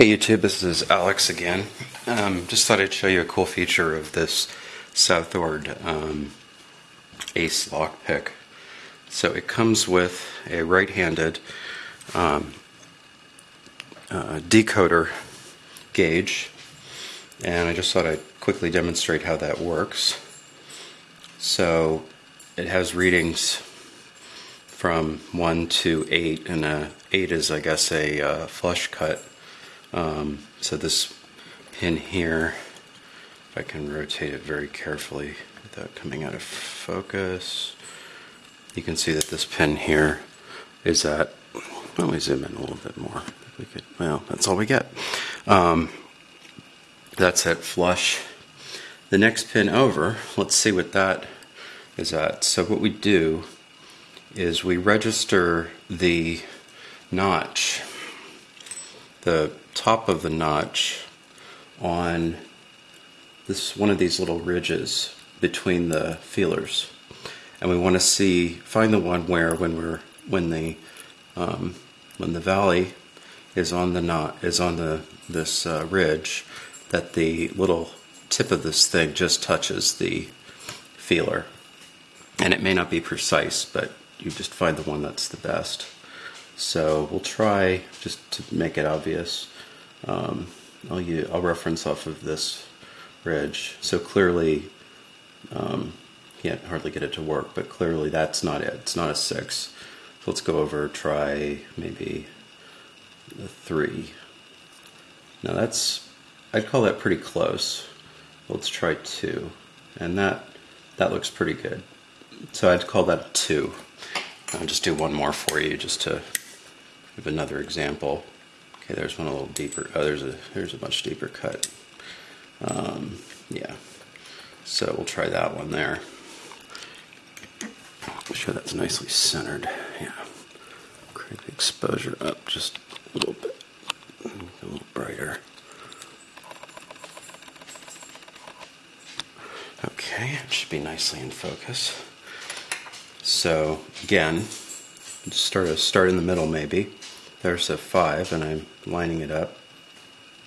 Hey YouTube, this is Alex again. Um, just thought I'd show you a cool feature of this Southord um, Ace lock pick. So it comes with a right-handed um, uh, decoder gauge and I just thought I'd quickly demonstrate how that works. So it has readings from 1 to 8 and uh, 8 is I guess a uh, flush cut um, so this pin here, if I can rotate it very carefully without coming out of focus, you can see that this pin here is at, let me zoom in a little bit more. We could, well, that's all we get. Um, that's at flush. The next pin over, let's see what that is at. So what we do is we register the notch, the top of the notch on this one of these little ridges between the feelers. And we want to see find the one where when we're when the um, when the valley is on the knot is on the this uh, ridge that the little tip of this thing just touches the feeler. And it may not be precise but you just find the one that's the best so we'll try just to make it obvious um, I'll, use, I'll reference off of this ridge. So clearly, um, can't hardly get it to work, but clearly that's not it. It's not a 6. So let's go over, try maybe a 3. Now that's, I'd call that pretty close. Let's try 2. And that, that looks pretty good. So I'd call that 2. I'll just do one more for you just to give another example. Okay, there's one a little deeper. Oh, there's a there's a much deeper cut. Um, yeah. So we'll try that one there. Make sure that's nicely centered. Yeah. Crank the exposure up just a little bit. A little brighter. Okay, it should be nicely in focus. So again, just start start in the middle maybe. There's a 5, and I'm lining it up.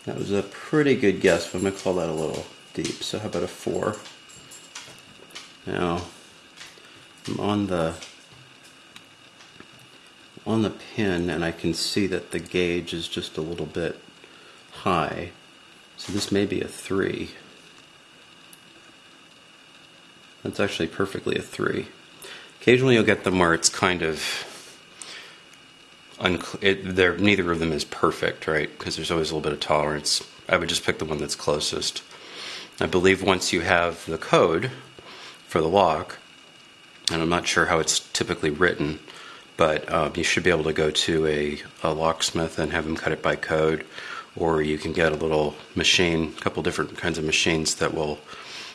That was a pretty good guess, but I'm going to call that a little deep. So how about a 4? Now, I'm on the on the pin and I can see that the gauge is just a little bit high. So this may be a 3. That's actually perfectly a 3. Occasionally you'll get them where it's kind of it, neither of them is perfect, right? Because there's always a little bit of tolerance. I would just pick the one that's closest. I believe once you have the code for the lock, and I'm not sure how it's typically written, but um, you should be able to go to a, a, locksmith and have them cut it by code, or you can get a little machine, a couple different kinds of machines that will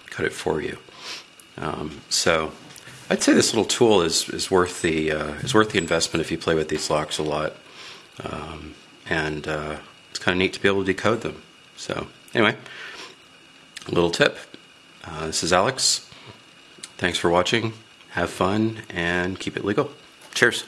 cut it for you. Um, so I'd say this little tool is, is worth the uh, is worth the investment if you play with these locks a lot, um, and uh, it's kind of neat to be able to decode them. So anyway, a little tip. Uh, this is Alex. Thanks for watching. Have fun and keep it legal. Cheers.